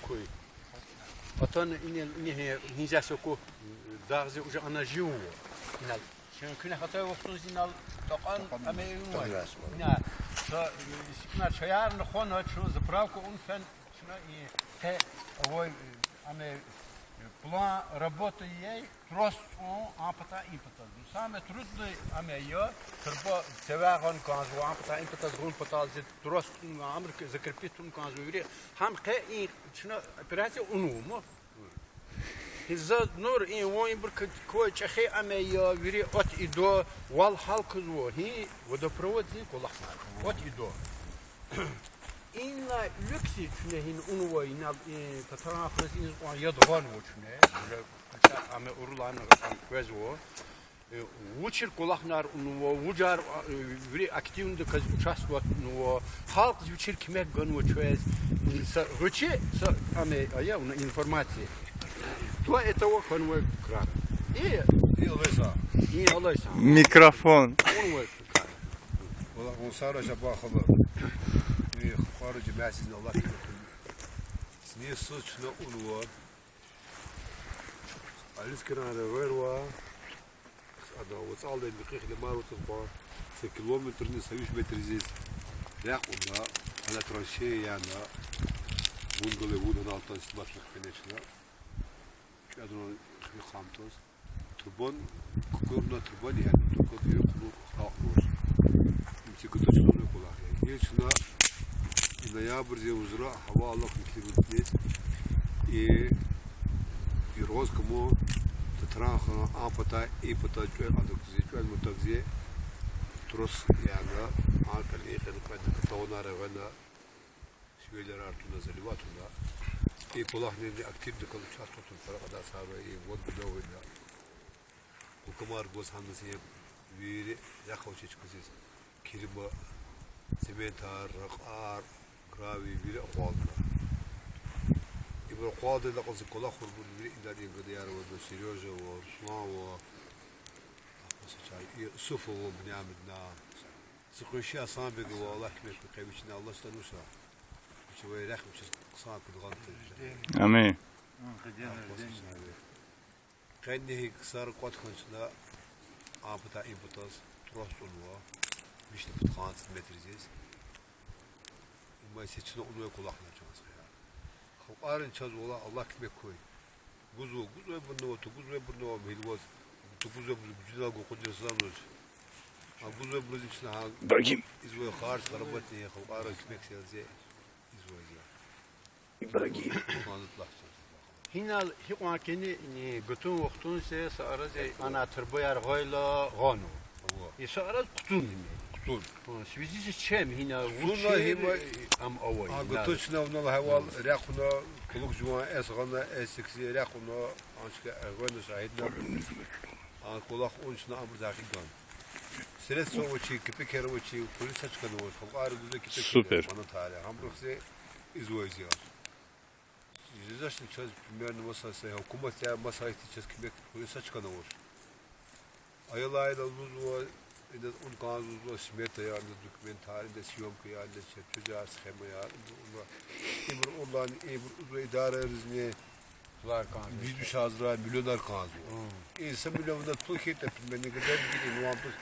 такой. Потом нельзя соку даже уже она жила. چون حتی وقت روزی نال تقان امی اون نه تا سیکنا شیار نخون ها چون زبراو که اون فن چون ای ته اوی امی te ovoj ame план работы ей просто он апата импата. Саме трудно аме я трба цевагон канзу апата импата згун пата зе трост амрик закрепит он канзу вири хам ке и чна операция унумо. Hizza nur in woin bir ko çehe ame ya viri ot ido wal halk zo hi водопровод zi kolakma. Ot ido. Inna lüksi çüne hin unu wa ina tatara frasin o yadgan wo çüne. Böyle ame urulan kwez wo. Vuçir kolaknar unu wo vucar viri aktivinde kaz участвовать unu wo halk vuçir kime gan wo çöz. Ruçi sa ame aya una informacije. То этого конвой кран. И İyi olursa. и алайса. Mikrofon. Конвой кран. Ola on sarı jabakılı. İyi xarıcı məsin Allah kimi. Sni suçna ulwa. Alis kirana verwa. Ada وصل دقيق لما وتصبح في كيلومتر نسويش متر زيت لا قلنا على ترانشي يعني بونغولي بودن alttan başlık beneşine. Kadro bir kamtoz. Turbon kukurna turbon yani tukot yok bu kalkmıyor. İki kutu çıkıyor kolay. Yani şuna ноябрь зе узра хава Allah климатит и и роз кому татраха апата и пата чуй адок зе чуй мутак зе трос яга акал и хед кад тауна ревена şöyler artına zelivatuna и полахне актив да калу часто тун пара када саба и вот бдовина Hukumar goz hanısı viri yakavçı çıkacağız. Kirma, sementar, rakar, gravi viri akvalda. İbra akvalda da kazı kola kurbun viri idadi gıdıyar ve de Seryoja ve Ruslan ve Sufu ve Bnyamidna. Sıkışı asan bir gibi Allah kmek bir kaybiçine Allah stanursa. Şöyle rekm çiz kısa kudgan Amin. Kendi kısar kot konusunda apıta imputas trostunwa işte putkans metriziz. Ama seçine onu kulakla çans ya. Kalkarın çaz ola Allah kime koy. Guzu guzu bunu otu guzu bunu bilmez. Tu guzu bunu güzel go kudursan olur. Ha guzu bunu içine ha İbrahim. izvoy khars karabat ne kalkarın kime selze izvoy ya. İbrahim. Anlatlah. Hinal hiqwa keni ni gutun waqtun se saaraz ana tırbayar gayla gano. И саараз кутун ними. Kutun. В связи с чем хина Суна хима- ам авай. А готочно в нал хавал ряхуна кулук жуан эсгана эсикси ряхуна анчка агвана الصون سويزي تشام هنا صونا هما ام اول اغطشنا ونا الهوال راقنا كلوك جوان اسغنا اسكسي راقنا انشكا اغوانا شاهدنا ان كولاق اونشنا امر داخل Stres soğuçi, kipi keroçi, polis açkan oğuz, halka ayrı düzde kipi Süper. Bana tarih. Hamburg'se izvoyuz ya. Yüzdaşın çöz, bilmeyen masası, hükümet ya masayı çöz, kipi polis açkan oğuz. Ayıl ayıl uzun das Ungasus Mete yani dokumentarinde siyomka yani şey çocuğa schema yani onlar imur onların imur uzun idare rızne Biz düş hazıra milyoner kazı. İnsan milyonunda Türkiye'de bilmeni kadar gidin. Nuantuz.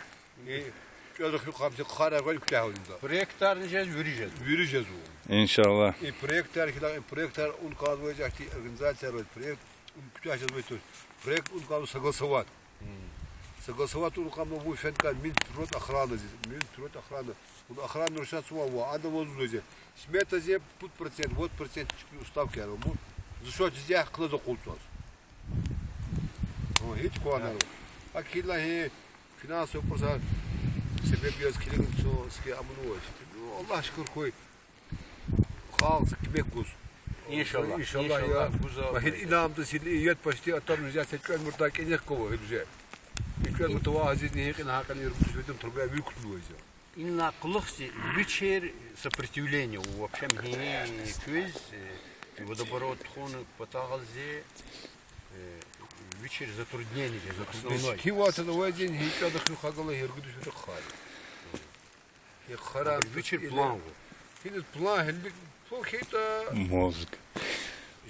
Çocuk yok hamsi kara gol külahında. Proyektar diyeceğiz, yürüyeceğiz. Yürüyeceğiz o. İnşallah. E proyektar ki lan proyektar un kazı olacak ki organizasyon proyekt un külahçız olacak. Proyekt un kazı sakal savat. Hmm кому будет фенка мил трот охраны здесь мил трот охраны он охрану решать его а да вот здесь смета здесь пут процент вот процент уставки я ему за что здесь кто за култос о hiç konu akilla he finans yapırsa sebep göz kilin so ski amunu var Allah şükür koy halk kime kuz İnşallah. İnşallah ya. Vahid inamda siliyet başti atam rüzgar seçken murtak enek kova rüzgar. Türkler mütevazi diye yakın hakan yürütmüş dedim turgaya büyük kutluğuydu. Инна клохси вечер сопротивления у общем гене кюз водоборот хон потагалзе вечер затруднений основной. Кивата на один хикада хюхагала ергуду Я Хара вечер план. Хилит план хилит полхита мозг.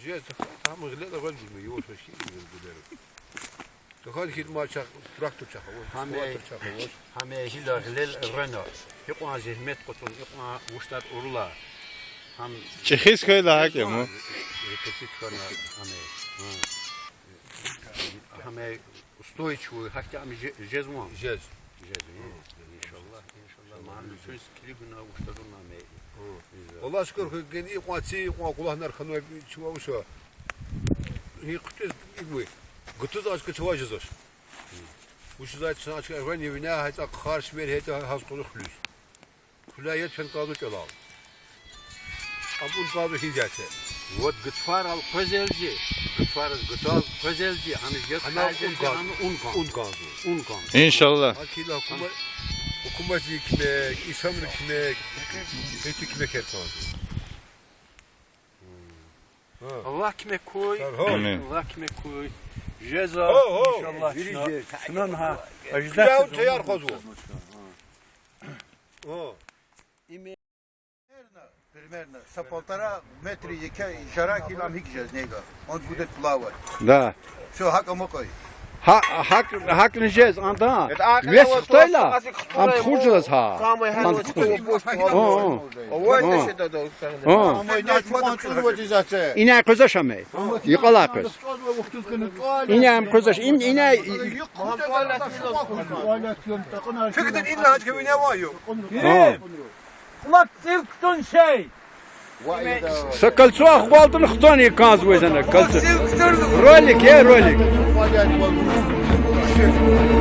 Жесть там глядя вальжу его сошли не разбудеру. لقد كنت ما شاف تراكتور شافه هم هم هلا هلال رنا يقوى زهمت قطن يقوى وشتر أورلا هم چخیز که لحق یه مو تکیت کنه همه همه استوی چوی حتی همه جز مو جز جز انشالله انشالlah mahallim söz kili günah uçtadın namı. Allah şükür ki kendi kuatsi kuat kulahlar kanu çuva uşa. Hi kutus ibu. Gutuz aşkı çuva jezos. Bu şu zat sana aşkı ven evine hayta qarş ver hayta has qulu xlus. Kulayet fen qadı çalal. Abun qadı hizatı. Вот гытфар ал көзелжи. Гытфар гытал көзелжи. Аны жет Ana un kan. un kan. Un kanzu. Un kan. İnşallah. Akila hukuma hukumet ekmek, İslam'ın ekmek, Beyti ekmek her kanzu. Allah kime koy. Amin. Allah kime koy. Ceza Ho, ho. inşallah. Şunan ha. Ya teyar kazu. O. Примерно. Са полтора метри яка жара килам хик него. Он будет плавать. Да. Все, хака мокой. hak haklayacağız anda. Ve sıktayla. Am kurcuz ha. Am kurcuz. O. O. İne kuza şamay. Yıkala kuz. İne am kuza im ine. Fikrin inne hac gibi ne var yok. Kulak silktun şey. سكلتوا اخبالتن خطوني كاز وزنا كلتوا روليك يا روليك Olha aí, mano.